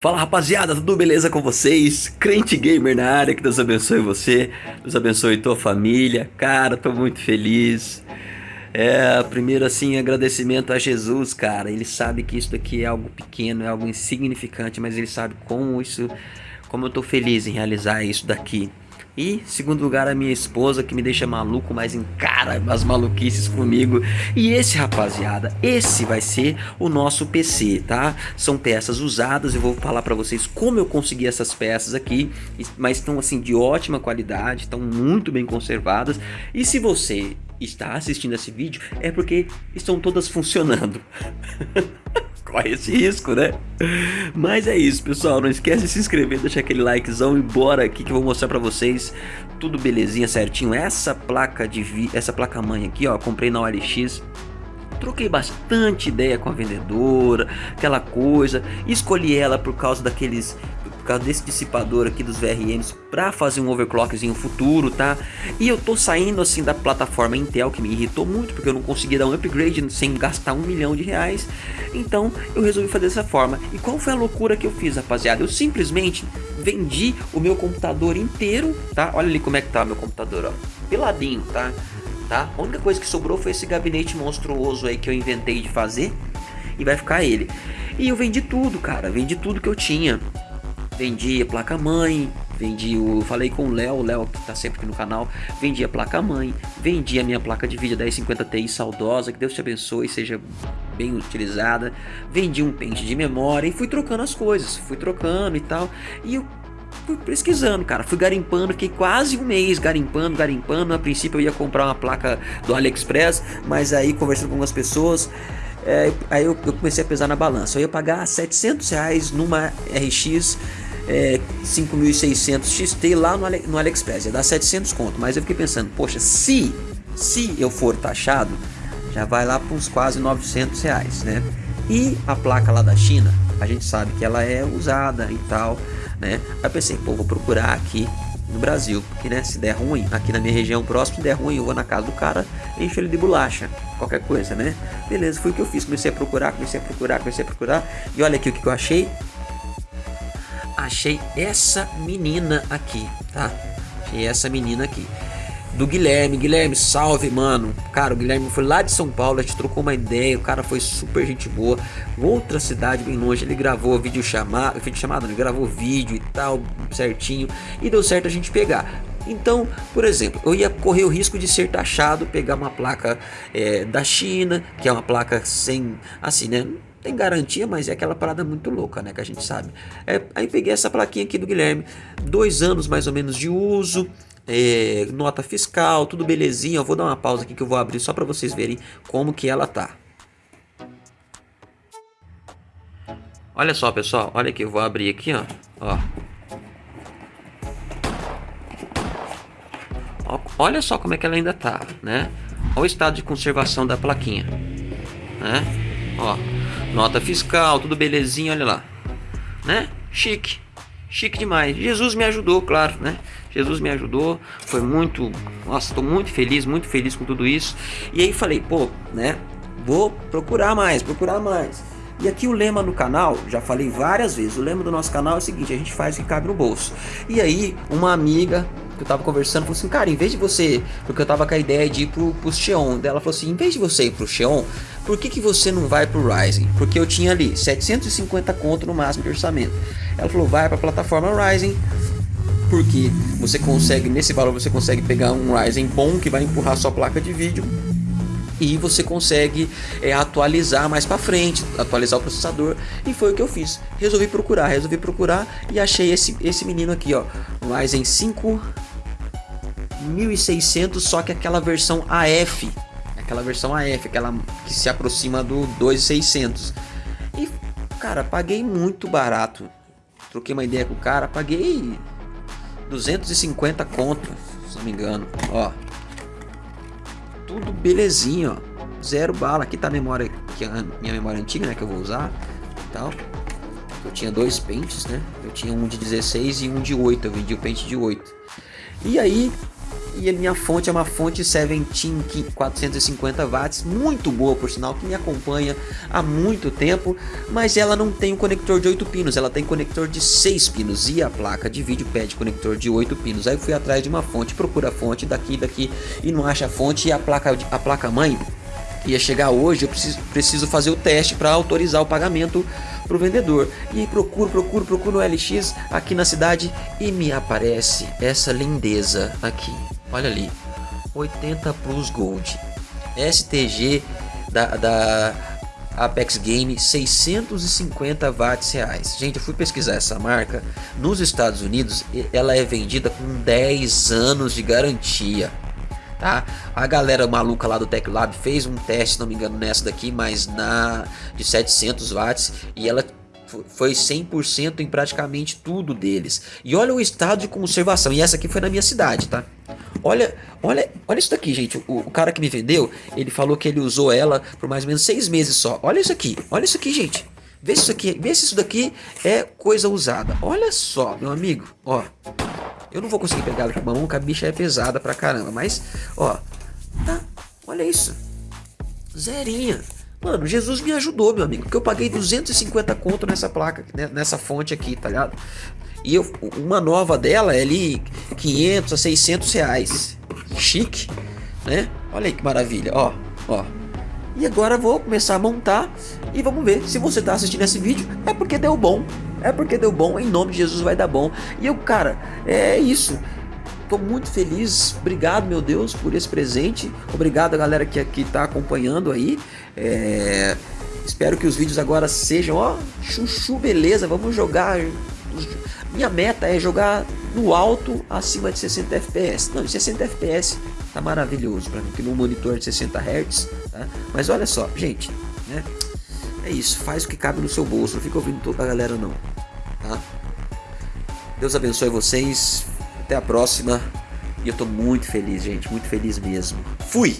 Fala rapaziada, tudo beleza com vocês? Crente Gamer na área, que Deus abençoe você, Deus abençoe tua família, cara, tô muito feliz. É, primeiro assim, agradecimento a Jesus, cara, ele sabe que isso aqui é algo pequeno, é algo insignificante, mas ele sabe como isso, como eu tô feliz em realizar isso daqui. E, segundo lugar, a minha esposa, que me deixa maluco, mas encara as maluquices comigo. E esse, rapaziada, esse vai ser o nosso PC, tá? São peças usadas, eu vou falar pra vocês como eu consegui essas peças aqui. Mas estão, assim, de ótima qualidade, estão muito bem conservadas. E se você está assistindo esse vídeo, é porque estão todas funcionando. corre esse risco, né? Mas é isso, pessoal. Não esquece de se inscrever, deixar aquele likezão e bora aqui que eu vou mostrar pra vocês tudo belezinha, certinho. Essa placa de vi... essa placa mãe aqui, ó, comprei na OLX. Troquei bastante ideia com a vendedora, aquela coisa. Escolhi ela por causa daqueles causa desse dissipador aqui dos VRMs para fazer um overclockzinho futuro, tá? E eu tô saindo assim da plataforma Intel que me irritou muito porque eu não consegui dar um upgrade sem gastar um milhão de reais. Então eu resolvi fazer dessa forma. E qual foi a loucura que eu fiz, rapaziada? Eu simplesmente vendi o meu computador inteiro, tá? Olha ali como é que tá meu computador, ó. Peladinho, tá? Tá? A única coisa que sobrou foi esse gabinete monstruoso aí que eu inventei de fazer. E vai ficar ele. E eu vendi tudo, cara. Vendi tudo que eu tinha. Vendi a placa-mãe, vendi o... Falei com o Léo, o Léo que tá sempre aqui no canal. Vendi a placa-mãe, vendi a minha placa de vídeo 1050 Ti saudosa, que Deus te abençoe seja bem utilizada. Vendi um pente de memória e fui trocando as coisas, fui trocando e tal. E eu fui pesquisando, cara. Fui garimpando, fiquei quase um mês garimpando, garimpando. A princípio eu ia comprar uma placa do AliExpress, mas aí conversando com algumas pessoas, é, aí eu, eu, comecei a pesar na balança. Eu ia pagar 700 reais numa RX é, 5.600 XT lá no, Ale, no AliExpress, ia dar 700 conto, mas eu fiquei pensando, poxa, se, se eu for taxado, já vai lá para uns quase 900 reais, né? E a placa lá da China, a gente sabe que ela é usada e tal, né? Aí pensei, pô, vou procurar aqui no Brasil, porque né, se der ruim, aqui na minha região próxima, se der ruim, eu vou na casa do cara, encho ele de bolacha, qualquer coisa, né? Beleza, foi o que eu fiz, comecei a procurar, comecei a procurar, comecei a procurar, e olha aqui o que eu achei, achei essa menina aqui, tá? Achei essa menina aqui. Do Guilherme. Guilherme, salve, mano. Cara, o Guilherme foi lá de São Paulo, a gente trocou uma ideia, o cara foi super gente boa. Outra cidade bem longe, ele gravou vídeo chamado, vídeo chamado, ele gravou vídeo e tal, certinho. E deu certo a gente pegar. Então, por exemplo, eu ia correr o risco de ser taxado, pegar uma placa é, da China, que é uma placa sem, assim, né? Tem garantia, mas é aquela parada muito louca, né? Que a gente sabe. É, aí peguei essa plaquinha aqui do Guilherme, dois anos mais ou menos de uso, é, nota fiscal, tudo belezinha. Eu vou dar uma pausa aqui que eu vou abrir só para vocês verem como que ela tá. Olha só, pessoal, olha aqui, eu vou abrir aqui, ó, ó. Olha só como é que ela ainda tá, né? Olha o estado de conservação da plaquinha, né? Ó, Nota fiscal, tudo belezinha, olha lá. Né? Chique. Chique demais. Jesus me ajudou, claro, né? Jesus me ajudou. Foi muito... Nossa, estou muito feliz, muito feliz com tudo isso. E aí falei, pô, né? Vou procurar mais, procurar mais. E aqui o lema do canal, já falei várias vezes, o lema do nosso canal é o seguinte, a gente faz o que cabe no bolso. E aí, uma amiga que eu tava conversando, falou assim, cara, em vez de você, porque eu tava com a ideia de ir pro, pro Xeon, dela falou assim, em vez de você ir pro Xeon, por que que você não vai pro Ryzen? Porque eu tinha ali 750 conto no máximo de orçamento. Ela falou, vai pra plataforma Ryzen, porque você consegue, nesse valor você consegue pegar um Ryzen bom que vai empurrar sua placa de vídeo e você consegue é, atualizar mais para frente, atualizar o processador e foi o que eu fiz. Resolvi procurar, resolvi procurar e achei esse, esse menino aqui, ó, Ryzen 5 1600, só que aquela versão AF, aquela versão AF, aquela que se aproxima do 2600. E, cara, paguei muito barato. Troquei uma ideia com o cara, paguei 250 conto, se não me engano, ó. Tudo belezinho, ó. Zero bala. Aqui tá a memória, que é a minha memória antiga, né, que eu vou usar tal. Eu tinha dois pentes, né? Eu tinha um de 16 e um de 8. Eu vendi o pente de 8. E aí, E a minha fonte é uma fonte Seventeen 450 watts, muito boa por sinal, que me acompanha há muito tempo, mas ela não tem um conector de 8 pinos, ela tem conector de 6 pinos e a placa de vídeo pede conector de 8 pinos. Aí eu fui atrás de uma fonte, procura a fonte daqui daqui e não acha a fonte e a placa a placa mãe ia chegar hoje, eu preciso, preciso fazer o teste para autorizar o pagamento para o vendedor. E aí procuro, procuro, procuro no LX aqui na cidade e me aparece essa lindeza aqui. Olha ali, 80 Plus Gold, STG da, da Apex Game 650 watts reais. Gente, eu fui pesquisar essa marca nos Estados Unidos, ela é vendida com 10 anos de garantia tá? A galera maluca lá do Tech Lab fez um teste, se não me engano, nessa daqui, mas na de 700 watts e ela foi 100% em praticamente tudo deles. E olha o estado de conservação. E essa aqui foi na minha cidade, tá? Olha, olha, olha isso daqui, gente. O, o, cara que me vendeu, ele falou que ele usou ela por mais ou menos seis meses só. Olha isso aqui, olha isso aqui, gente. Vê se isso aqui, vê se isso daqui é coisa usada. Olha só, meu amigo, ó. Eu não vou conseguir pegar ela com a mão, porque a bicha é pesada pra caramba. Mas, ó, tá, olha isso. Zerinha. Mano, Jesus me ajudou, meu amigo, porque eu paguei 250 conto nessa placa, né, nessa fonte aqui, tá ligado? E eu, uma nova dela é ali 500 a 600 reais. Chique, né? Olha aí que maravilha, ó, ó. E agora vou começar a montar e vamos ver. Se você está assistindo esse vídeo, é porque deu bom. É porque deu bom, em nome de Jesus vai dar bom. E eu, cara, é isso. Tô muito feliz, obrigado meu Deus por esse presente, obrigado a galera que aqui tá acompanhando aí, é... espero que os vídeos agora sejam, ó, chuchu beleza, vamos jogar, minha meta é jogar no alto acima de 60 FPS, não, de 60 FPS tá maravilhoso para mim, que no monitor de 60 Hz, tá? mas olha só, gente, né? É isso, faz o que cabe no seu bolso, não fica ouvindo toda a galera não, tá? Deus abençoe vocês, até a próxima. E eu tô muito feliz, gente, muito feliz mesmo. Fui!